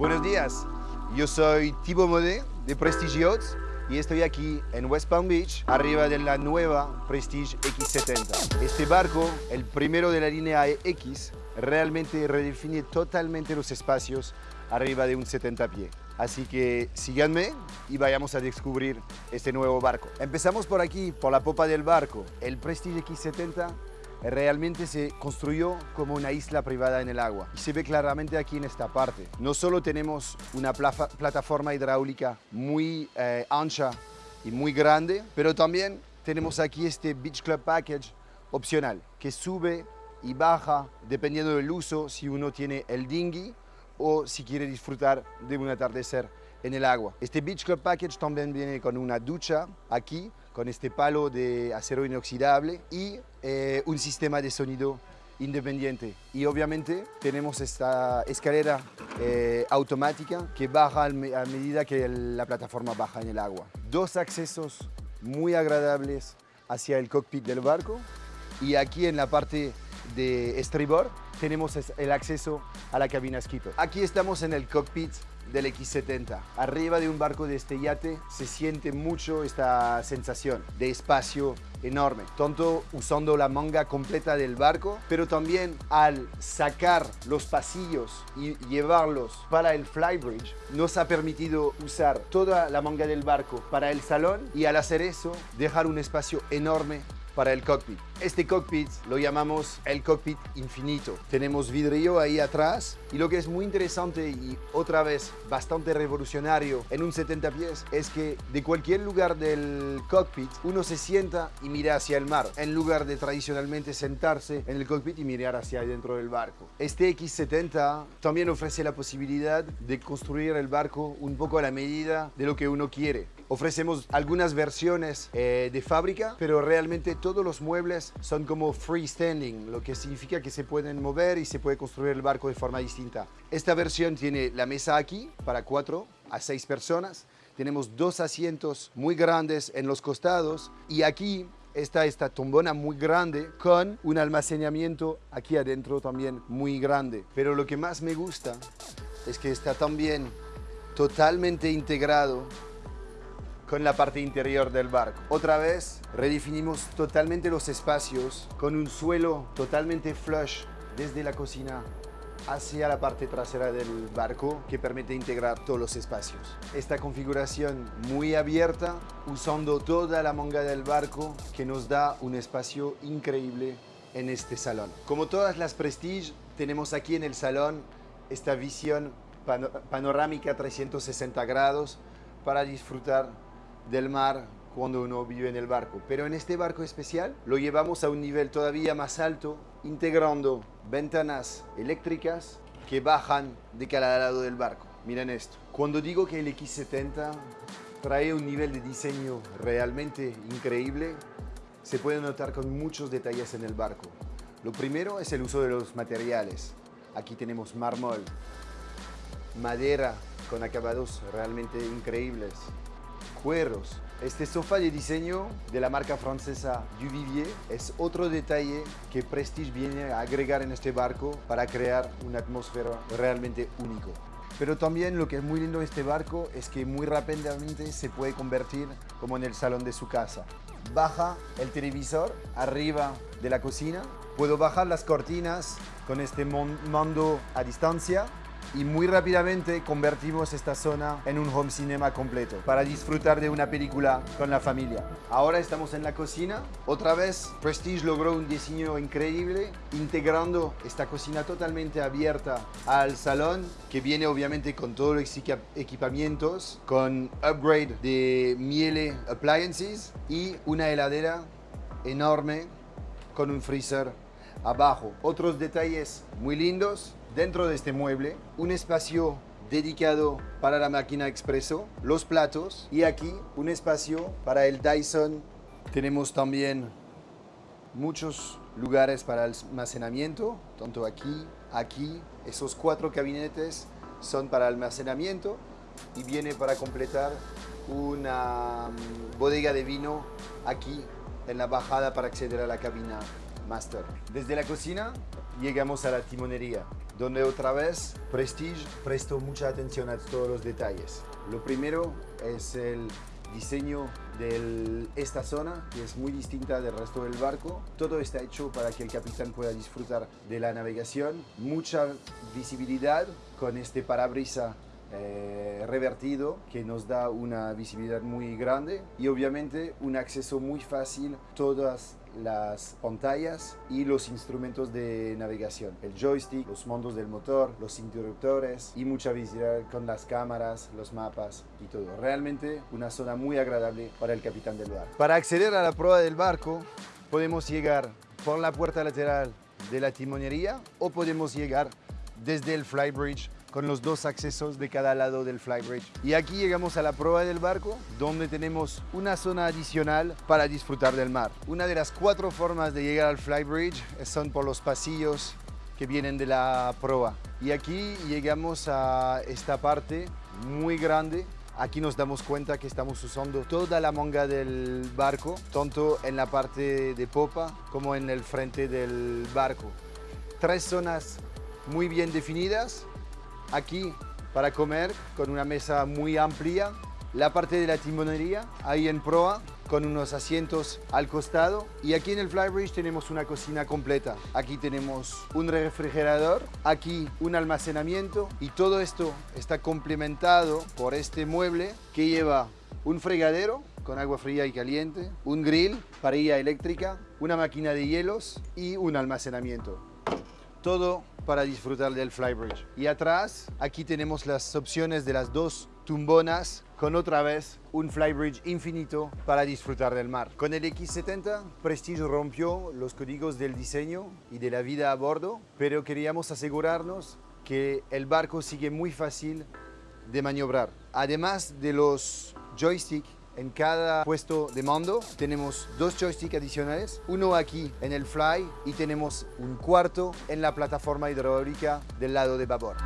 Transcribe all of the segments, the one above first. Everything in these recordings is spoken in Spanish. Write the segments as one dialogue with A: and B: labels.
A: Buenos días, yo soy Thibaut Modet de Prestige Yachts y estoy aquí en West Palm Beach, arriba de la nueva Prestige X70. Este barco, el primero de la línea X, realmente redefine totalmente los espacios arriba de un 70 pie. Así que síganme y vayamos a descubrir este nuevo barco. Empezamos por aquí, por la popa del barco. El Prestige X70 realmente se construyó como una isla privada en el agua. Y se ve claramente aquí en esta parte. No solo tenemos una plataforma hidráulica muy eh, ancha y muy grande, pero también tenemos aquí este Beach Club Package opcional, que sube y baja dependiendo del uso, si uno tiene el dinghy o si quiere disfrutar de un atardecer en el agua. Este Beach Club Package también viene con una ducha aquí, con este palo de acero inoxidable y eh, un sistema de sonido independiente. Y obviamente tenemos esta escalera eh, automática que baja a medida que la plataforma baja en el agua. Dos accesos muy agradables hacia el cockpit del barco y aquí en la parte de estribor tenemos el acceso a la cabina skipper. Aquí estamos en el cockpit del X70. Arriba de un barco de este yate se siente mucho esta sensación de espacio enorme, tanto usando la manga completa del barco, pero también al sacar los pasillos y llevarlos para el flybridge, nos ha permitido usar toda la manga del barco para el salón y al hacer eso, dejar un espacio enorme para el cockpit. Este cockpit lo llamamos el cockpit infinito. Tenemos vidrio ahí atrás y lo que es muy interesante y otra vez bastante revolucionario en un 70 pies es que de cualquier lugar del cockpit uno se sienta y mira hacia el mar en lugar de tradicionalmente sentarse en el cockpit y mirar hacia adentro del barco. Este X70 también ofrece la posibilidad de construir el barco un poco a la medida de lo que uno quiere. Ofrecemos algunas versiones eh, de fábrica, pero realmente todos los muebles son como freestanding, lo que significa que se pueden mover y se puede construir el barco de forma distinta. Esta versión tiene la mesa aquí para cuatro a seis personas. Tenemos dos asientos muy grandes en los costados y aquí está esta tombona muy grande con un almacenamiento aquí adentro también muy grande. Pero lo que más me gusta es que está también totalmente integrado con la parte interior del barco. Otra vez redefinimos totalmente los espacios con un suelo totalmente flush desde la cocina hacia la parte trasera del barco que permite integrar todos los espacios. Esta configuración muy abierta usando toda la manga del barco que nos da un espacio increíble en este salón. Como todas las Prestige, tenemos aquí en el salón esta visión panorámica 360 grados para disfrutar del mar cuando uno vive en el barco. Pero en este barco especial lo llevamos a un nivel todavía más alto, integrando ventanas eléctricas que bajan de cada lado del barco. Miren esto. Cuando digo que el X70 trae un nivel de diseño realmente increíble, se puede notar con muchos detalles en el barco. Lo primero es el uso de los materiales. Aquí tenemos mármol, madera con acabados realmente increíbles, cueros. Este sofá de diseño de la marca francesa Duvivier es otro detalle que Prestige viene a agregar en este barco para crear una atmósfera realmente único. Pero también lo que es muy lindo de este barco es que muy rápidamente se puede convertir como en el salón de su casa. Baja el televisor arriba de la cocina. Puedo bajar las cortinas con este mando a distancia y muy rápidamente convertimos esta zona en un home cinema completo para disfrutar de una película con la familia. Ahora estamos en la cocina. Otra vez Prestige logró un diseño increíble integrando esta cocina totalmente abierta al salón que viene obviamente con todos los equipamientos, con upgrade de Miele Appliances y una heladera enorme con un freezer abajo. Otros detalles muy lindos dentro de este mueble, un espacio dedicado para la máquina expreso, los platos y aquí un espacio para el Dyson. Tenemos también muchos lugares para almacenamiento, tanto aquí, aquí. Esos cuatro gabinetes son para almacenamiento y viene para completar una mm, bodega de vino aquí en la bajada para acceder a la cabina Master. Desde la cocina llegamos a la timonería donde otra vez Prestige prestó mucha atención a todos los detalles. Lo primero es el diseño de esta zona, que es muy distinta del resto del barco. Todo está hecho para que el capitán pueda disfrutar de la navegación. Mucha visibilidad con este parabrisa eh, revertido que nos da una visibilidad muy grande y obviamente un acceso muy fácil todas las pantallas y los instrumentos de navegación, el joystick, los mandos del motor, los interruptores y mucha visibilidad con las cámaras, los mapas y todo. Realmente una zona muy agradable para el capitán del barco. Para acceder a la prueba del barco podemos llegar por la puerta lateral de la timonería o podemos llegar desde el flybridge con los dos accesos de cada lado del flybridge. Y aquí llegamos a la prueba del barco, donde tenemos una zona adicional para disfrutar del mar. Una de las cuatro formas de llegar al flybridge son por los pasillos que vienen de la proa. Y aquí llegamos a esta parte muy grande Aquí nos damos cuenta que estamos usando toda la manga del barco, tanto en la parte de popa como en el frente del barco. Tres zonas muy bien definidas aquí para comer con una mesa muy amplia. La parte de la timonería ahí en proa con unos asientos al costado y aquí en el Flybridge tenemos una cocina completa. Aquí tenemos un refrigerador, aquí un almacenamiento y todo esto está complementado por este mueble que lleva un fregadero con agua fría y caliente, un grill, parrilla eléctrica, una máquina de hielos y un almacenamiento. Todo para disfrutar del flybridge. Y atrás, aquí tenemos las opciones de las dos tumbonas con otra vez un flybridge infinito para disfrutar del mar. Con el X70, Prestige rompió los códigos del diseño y de la vida a bordo, pero queríamos asegurarnos que el barco sigue muy fácil de maniobrar. Además de los joysticks en cada puesto de mando tenemos dos joysticks adicionales, uno aquí en el fly y tenemos un cuarto en la plataforma hidráulica del lado de babor.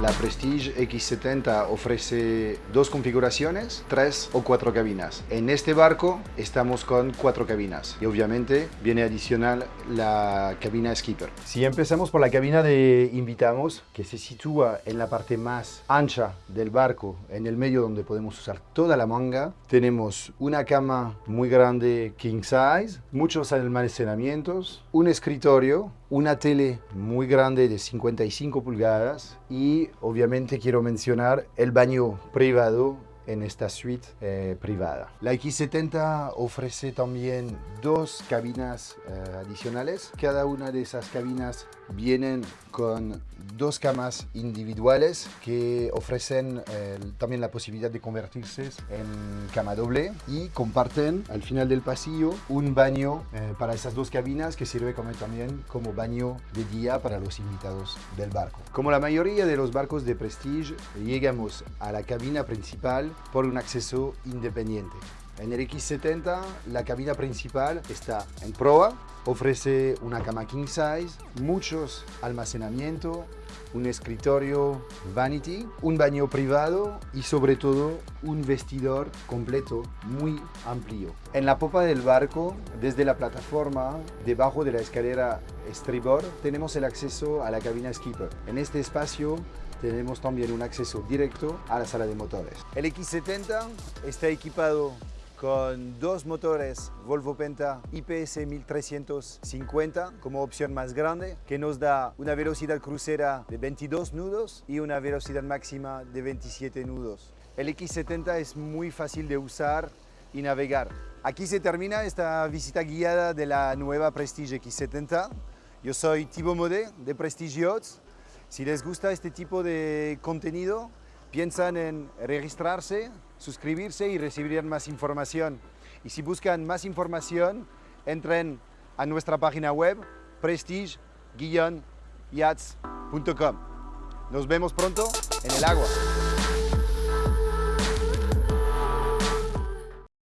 A: La Prestige X70 ofrece dos configuraciones, tres o cuatro cabinas. En este barco estamos con cuatro cabinas y obviamente viene adicional la cabina Skipper. Si empezamos por la cabina de invitamos, que se sitúa en la parte más ancha del barco, en el medio donde podemos usar toda la manga, tenemos una cama muy grande king size, muchos almacenamientos, un escritorio, una tele muy grande de 55 pulgadas y obviamente quiero mencionar el baño privado en esta suite eh, privada. La X70 ofrece también dos cabinas eh, adicionales. Cada una de esas cabinas vienen con dos camas individuales que ofrecen eh, también la posibilidad de convertirse en cama doble y comparten al final del pasillo un baño para esas dos cabinas que sirve como, también como baño de día para los invitados del barco. Como la mayoría de los barcos de Prestige, llegamos a la cabina principal por un acceso independiente. En el X70 la cabina principal está en proa, ofrece una cama king size, muchos almacenamiento, un escritorio vanity, un baño privado y sobre todo un vestidor completo muy amplio. En la popa del barco, desde la plataforma, debajo de la escalera estribor, tenemos el acceso a la cabina skipper. En este espacio tenemos también un acceso directo a la sala de motores. El X70 está equipado con dos motores Volvo Penta IPS 1350 como opción más grande que nos da una velocidad crucera de 22 nudos y una velocidad máxima de 27 nudos. El X70 es muy fácil de usar y navegar. Aquí se termina esta visita guiada de la nueva Prestige X70. Yo soy Thibaut Modet de Prestige Yachts si les gusta este tipo de contenido, piensan en registrarse, suscribirse y recibir más información. Y si buscan más información, entren a nuestra página web prestige-yachts.com. Nos vemos pronto en el agua.